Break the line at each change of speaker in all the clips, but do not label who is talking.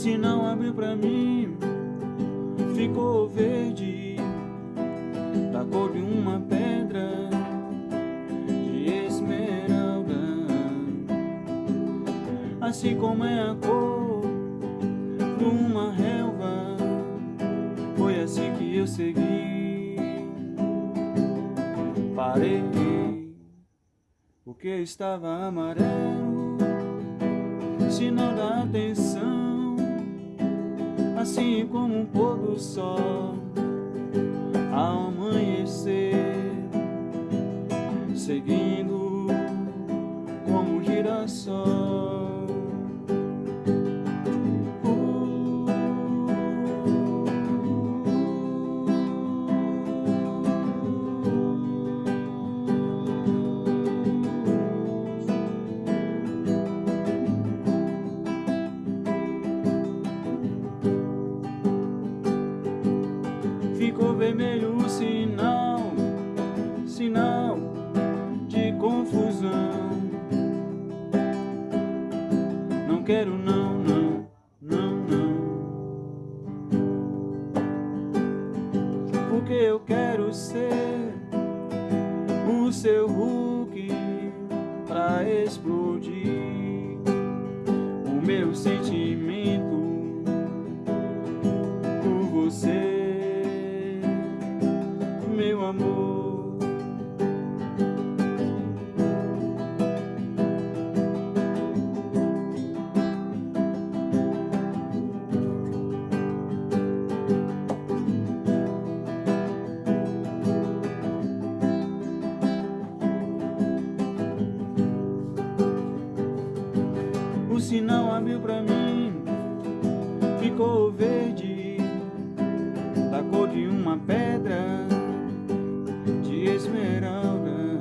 O sinal abriu pra mim, ficou verde, da cor de uma pedra de esmeralda, assim como é a cor de uma relva. Foi assim que eu segui, parei, porque estava amarelo, sinal da atenção assim como um pôr do sol ao amanhecer, seguindo como um girassol. Vermelho sinal, sinal de confusão. Não quero não, não, não, não. Porque eu quero ser o seu Hulk pra explodir o meu sentimento O sinal abriu pra mim. Ficou verde Da cor de uma pedra esmeralda.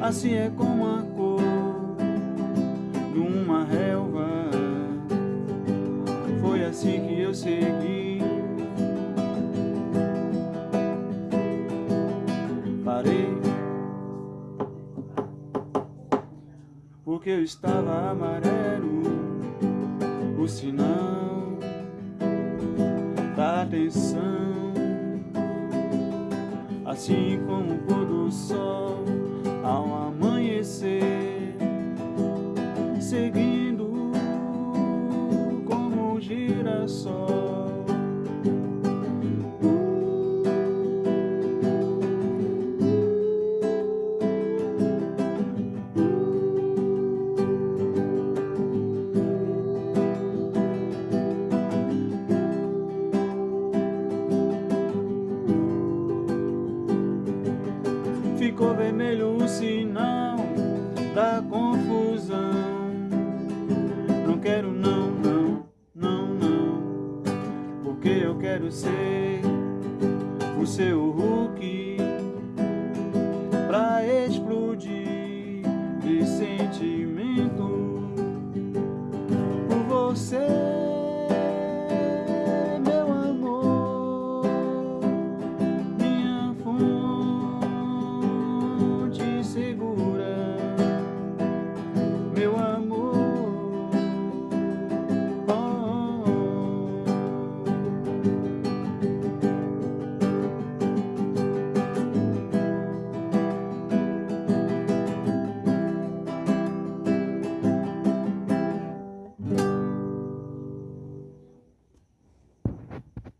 Assim é como a cor de uma relva. Foi assim que eu segui. Parei Eu estava amarelo O sinal da atenção assim como o pôr do sol ao amanhecer, seguindo como um girassol. ficou vermelho o sinal da confusão. Não quero não, não, não, não, porque eu quero ser o seu Hulk.